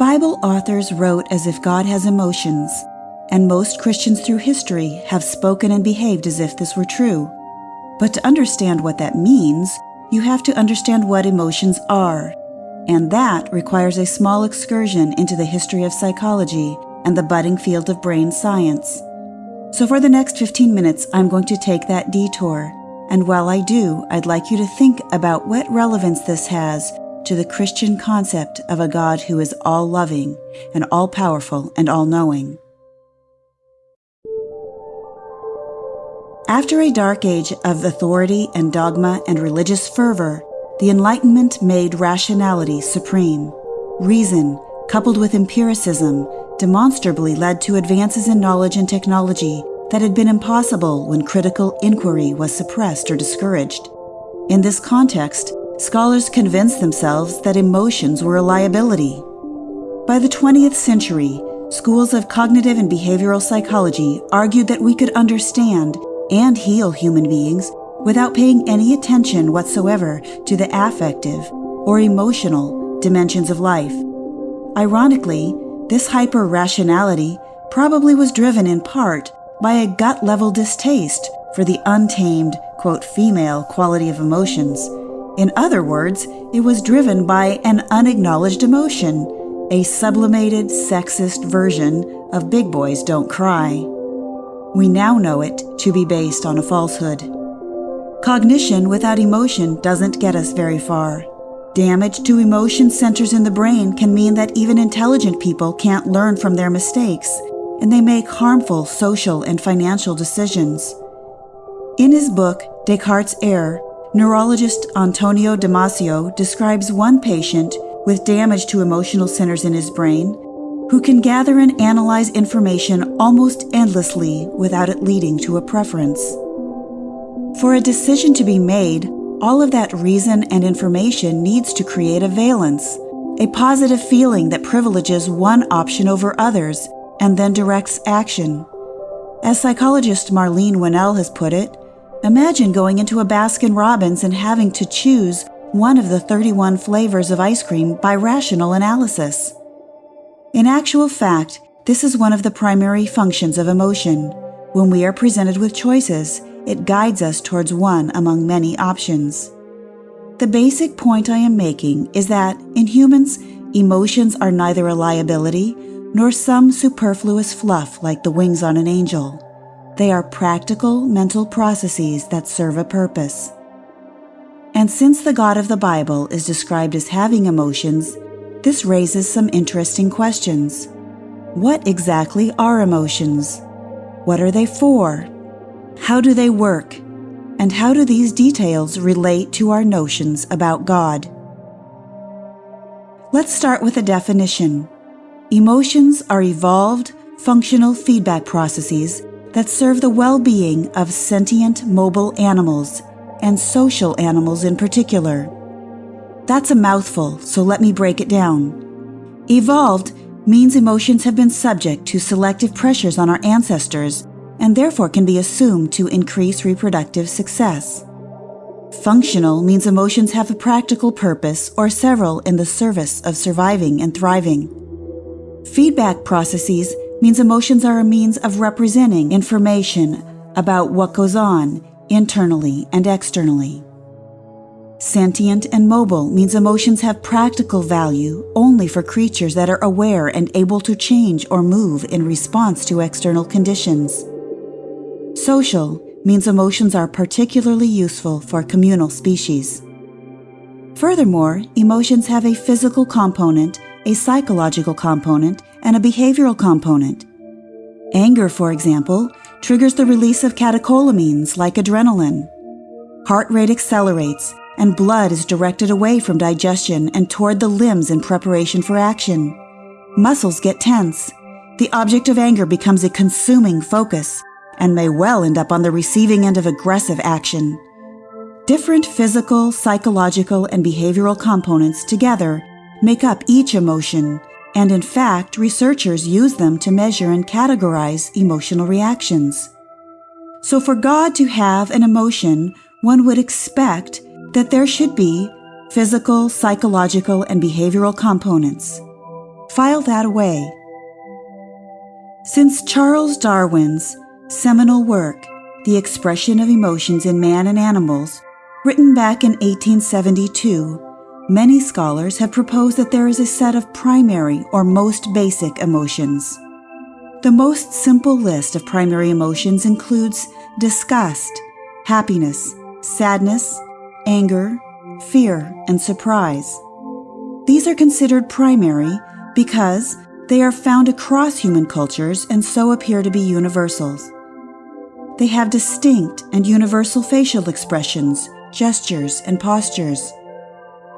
Bible authors wrote as if God has emotions, and most Christians through history have spoken and behaved as if this were true. But to understand what that means, you have to understand what emotions are. And that requires a small excursion into the history of psychology and the budding field of brain science. So, for the next 15 minutes, I'm going to take that detour. And while I do, I'd like you to think about what relevance this has to the Christian concept of a God who is all loving and all powerful and all knowing. After a dark age of authority and dogma and religious fervor, the Enlightenment made rationality supreme. Reason, coupled with empiricism, demonstrably led to advances in knowledge and technology that had been impossible when critical inquiry was suppressed or discouraged. In this context, scholars convinced themselves that emotions were a liability. By the 20th century, schools of cognitive and behavioral psychology argued that we could understand and heal human beings without paying any attention whatsoever to the affective or emotional dimensions of life. Ironically, this hyper rationality probably was driven in part by a gut level distaste for the untamed, quote, female quality of emotions. In other words, it was driven by an unacknowledged emotion, a sublimated, sexist version of Big Boys Don't Cry. We now know it to be based on a falsehood. Cognition without emotion doesn't get us very far. Damage to emotion centers in the brain can mean that even intelligent people can't learn from their mistakes, and they make harmful social and financial decisions. In his book, Descartes' Error, neurologist Antonio Damasio describes one patient with damage to emotional centers in his brain who can gather and analyze information almost endlessly without it leading to a preference. For a decision to be made, all of that reason and information needs to create a valence, a positive feeling that privileges one option over others and then directs action. As psychologist Marlene Winell has put it, imagine going into a Baskin Robbins and having to choose one of the 31 flavors of ice cream by rational analysis. In actual fact, this is one of the primary functions of emotion. When we are presented with choices, it guides us towards one among many options. The basic point I am making is that, in humans, emotions are neither a liability nor some superfluous fluff like the wings on an angel. They are practical mental processes that serve a purpose. And since the God of the Bible is described as having emotions, this raises some interesting questions. What exactly are emotions? What are they for? How do they work? And how do these details relate to our notions about God? Let's start with a definition. Emotions are evolved, functional feedback processes that serve the well being of sentient mobile animals, and social animals in particular. That's a mouthful, so let me break it down. Evolved means emotions have been subject to selective pressures on our ancestors and therefore can be assumed to increase reproductive success. Functional means emotions have a practical purpose or several in the service of surviving and thriving. Feedback processes means emotions are a means of representing information about what goes on internally and externally. Sentient and mobile means emotions have practical value only for creatures that are aware and able to change or move in response to external conditions. Social means emotions are particularly useful for communal species. Furthermore, emotions have a physical component, a psychological component, and a behavioral component. Anger, for example, triggers the release of catecholamines like adrenaline. Heart rate accelerates, and blood is directed away from digestion and toward the limbs in preparation for action. Muscles get tense. The object of anger becomes a consuming focus and may well end up on the receiving end of aggressive action. Different physical, psychological, and behavioral components together make up each emotion, and in fact, researchers use them to measure and categorize emotional reactions. So, for God to have an emotion, one would expect that there should be physical, psychological, and behavioral components. File that away. Since Charles Darwin's seminal work, The Expression of Emotions in Man and Animals, written back in 1872, many scholars have proposed that there is a set of primary or most basic emotions. The most simple list of primary emotions includes disgust, happiness, sadness, anger, fear, and surprise. These are considered primary because they are found across human cultures and so appear to be universals. They have distinct and universal facial expressions, gestures, and postures.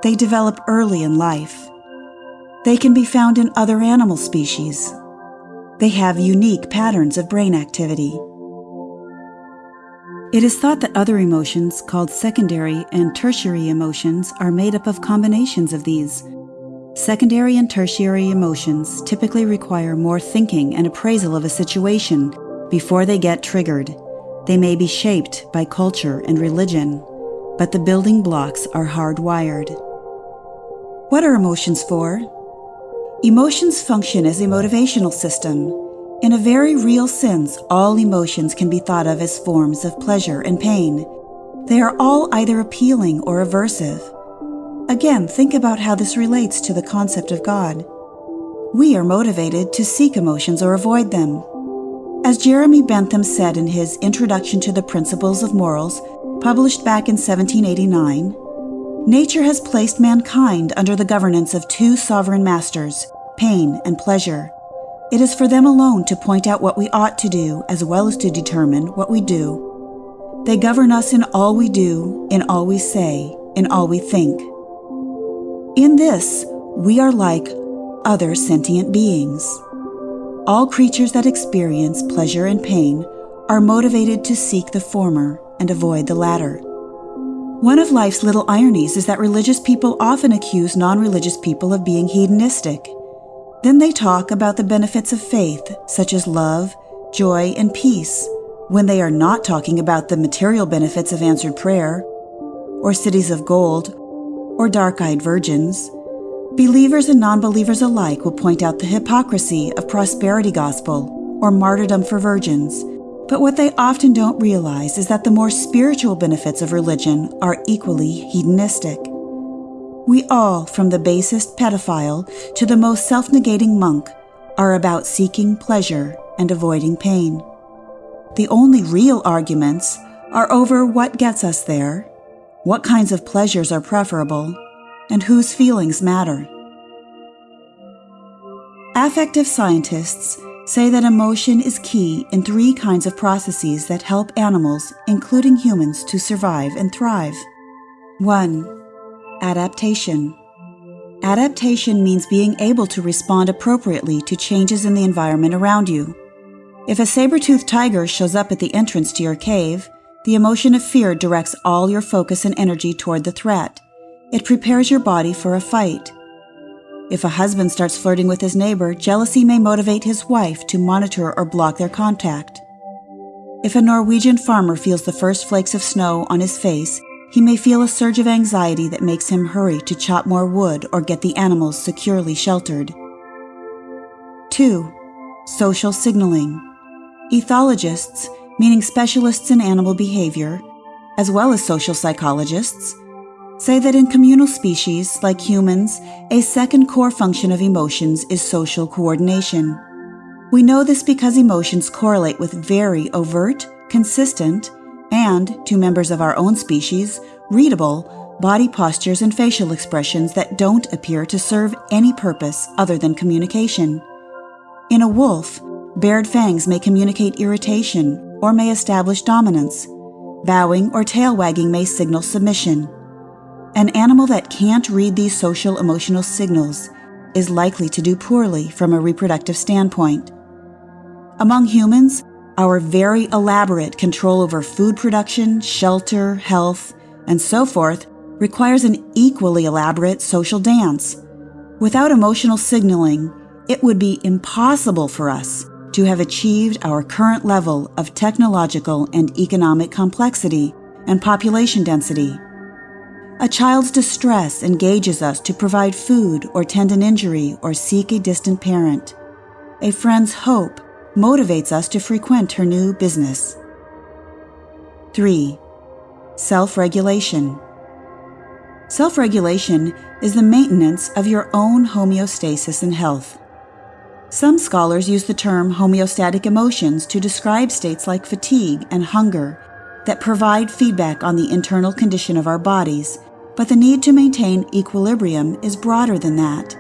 They develop early in life. They can be found in other animal species. They have unique patterns of brain activity. It is thought that other emotions, called secondary and tertiary emotions, are made up of combinations of these. Secondary and tertiary emotions typically require more thinking and appraisal of a situation before they get triggered. They may be shaped by culture and religion, but the building blocks are hardwired. What are emotions for? Emotions function as a motivational system in a very real sense, all emotions can be thought of as forms of pleasure and pain. They are all either appealing or aversive. Again, think about how this relates to the concept of God. We are motivated to seek emotions or avoid them. As Jeremy Bentham said in his Introduction to the Principles of Morals, published back in 1789, nature has placed mankind under the governance of two sovereign masters, pain and pleasure. It is for them alone to point out what we ought to do as well as to determine what we do. They govern us in all we do, in all we say, in all we think. In this, we are like other sentient beings. All creatures that experience pleasure and pain are motivated to seek the former and avoid the latter. One of life's little ironies is that religious people often accuse non religious people of being hedonistic. Then they talk about the benefits of faith, such as love, joy, and peace, when they are not talking about the material benefits of answered prayer, or cities of gold, or dark eyed virgins. Believers and non believers alike will point out the hypocrisy of prosperity gospel or martyrdom for virgins. But what they often don't realize is that the more spiritual benefits of religion are equally hedonistic. We all, from the basest pedophile to the most self negating monk, are about seeking pleasure and avoiding pain. The only real arguments are over what gets us there, what kinds of pleasures are preferable, and whose feelings matter. Affective scientists say that emotion is key in three kinds of processes that help animals, including humans, to survive and thrive. 1. Adaptation. Adaptation means being able to respond appropriately to changes in the environment around you. If a saber-toothed tiger shows up at the entrance to your cave, the emotion of fear directs all your focus and energy toward the threat. It prepares your body for a fight. If a husband starts flirting with his neighbor, jealousy may motivate his wife to monitor or block their contact. If a Norwegian farmer feels the first flakes of snow on his face, he may feel a surge of anxiety that makes him hurry to chop more wood or get the animals securely sheltered. 2. Social signaling. Ethologists, meaning specialists in animal behavior, as well as social psychologists, say that in communal species like humans, a second core function of emotions is social coordination. We know this because emotions correlate with very overt, consistent, and, to members of our own species, readable body postures and facial expressions that don't appear to serve any purpose other than communication. In a wolf, bared fangs may communicate irritation or may establish dominance. Bowing or tail wagging may signal submission. An animal that can't read these social emotional signals is likely to do poorly from a reproductive standpoint. Among humans, our very elaborate control over food production, shelter, health, and so forth requires an equally elaborate social dance. Without emotional signaling, it would be impossible for us to have achieved our current level of technological and economic complexity and population density. A child's distress engages us to provide food or tend an injury or seek a distant parent. A friend's hope motivates us to frequent her new business. 3. Self regulation. Self regulation is the maintenance of your own homeostasis and health. Some scholars use the term homeostatic emotions to describe states like fatigue and hunger that provide feedback on the internal condition of our bodies but the need to maintain equilibrium is broader than that.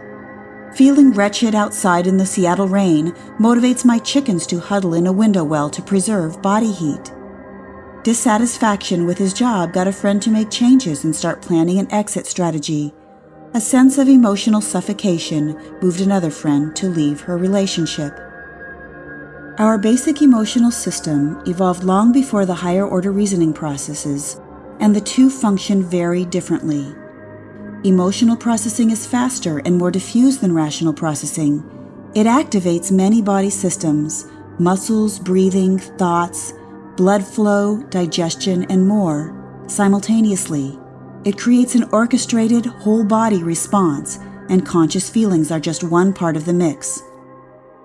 Feeling wretched outside in the Seattle rain motivates my chickens to huddle in a window well to preserve body heat. Dissatisfaction with his job got a friend to make changes and start planning an exit strategy. A sense of emotional suffocation moved another friend to leave her relationship. Our basic emotional system evolved long before the higher order reasoning processes and the two function very differently. Emotional processing is faster and more diffuse than rational processing. It activates many body systems muscles, breathing, thoughts, blood flow, digestion, and more simultaneously. It creates an orchestrated whole body response, and conscious feelings are just one part of the mix.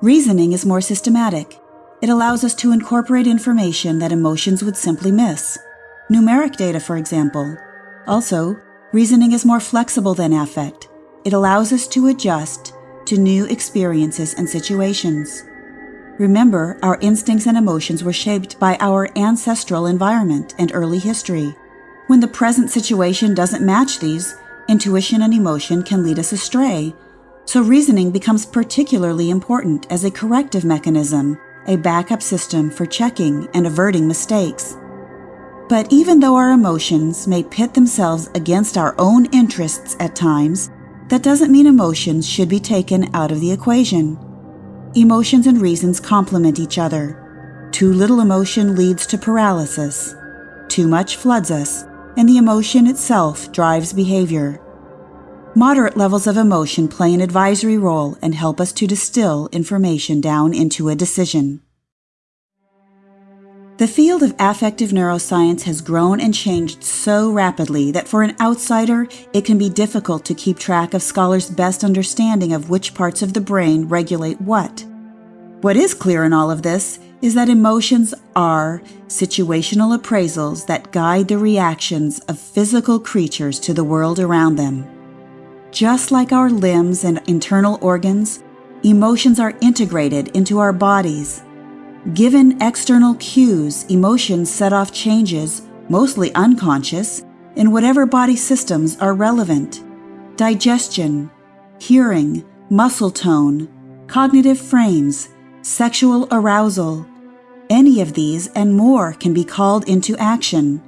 Reasoning is more systematic. It allows us to incorporate information that emotions would simply miss numeric data, for example. Also, reasoning is more flexible than affect. It allows us to adjust to new experiences and situations. Remember, our instincts and emotions were shaped by our ancestral environment and early history. When the present situation doesn't match these, intuition and emotion can lead us astray. So, reasoning becomes particularly important as a corrective mechanism, a backup system for checking and averting mistakes. But even though our emotions may pit themselves against our own interests at times, that doesn't mean emotions should be taken out of the equation. Emotions and reasons complement each other. Too little emotion leads to paralysis. Too much floods us, and the emotion itself drives behavior. Moderate levels of emotion play an advisory role and help us to distill information down into a decision. The field of affective neuroscience has grown and changed so rapidly that for an outsider, it can be difficult to keep track of scholars' best understanding of which parts of the brain regulate what. What is clear in all of this is that emotions are situational appraisals that guide the reactions of physical creatures to the world around them. Just like our limbs and internal organs, emotions are integrated into our bodies Given external cues, emotions set off changes, mostly unconscious, in whatever body systems are relevant. Digestion, hearing, muscle tone, cognitive frames, sexual arousal. Any of these and more can be called into action.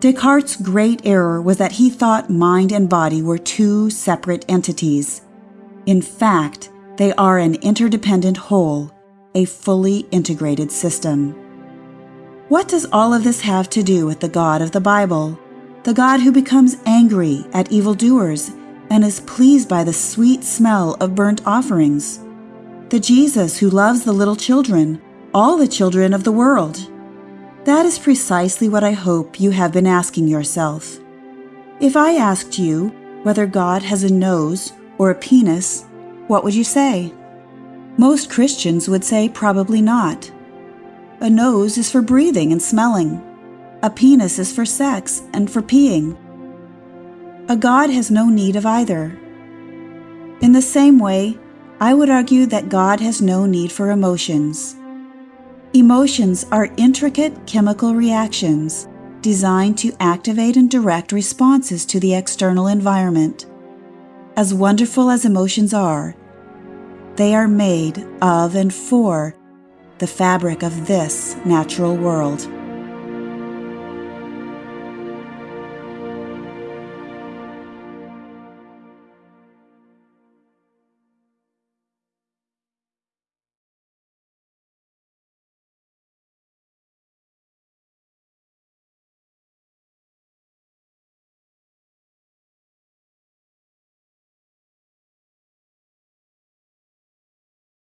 Descartes' great error was that he thought mind and body were two separate entities. In fact, they are an interdependent whole a fully integrated system. What does all of this have to do with the God of the Bible? The God who becomes angry at evildoers and is pleased by the sweet smell of burnt offerings. The Jesus who loves the little children, all the children of the world. That is precisely what I hope you have been asking yourself. If I asked you whether God has a nose or a penis, what would you say? Most Christians would say probably not. A nose is for breathing and smelling. A penis is for sex and for peeing. A God has no need of either. In the same way, I would argue that God has no need for emotions. Emotions are intricate chemical reactions designed to activate and direct responses to the external environment. As wonderful as emotions are, they are made of and for the fabric of this natural world.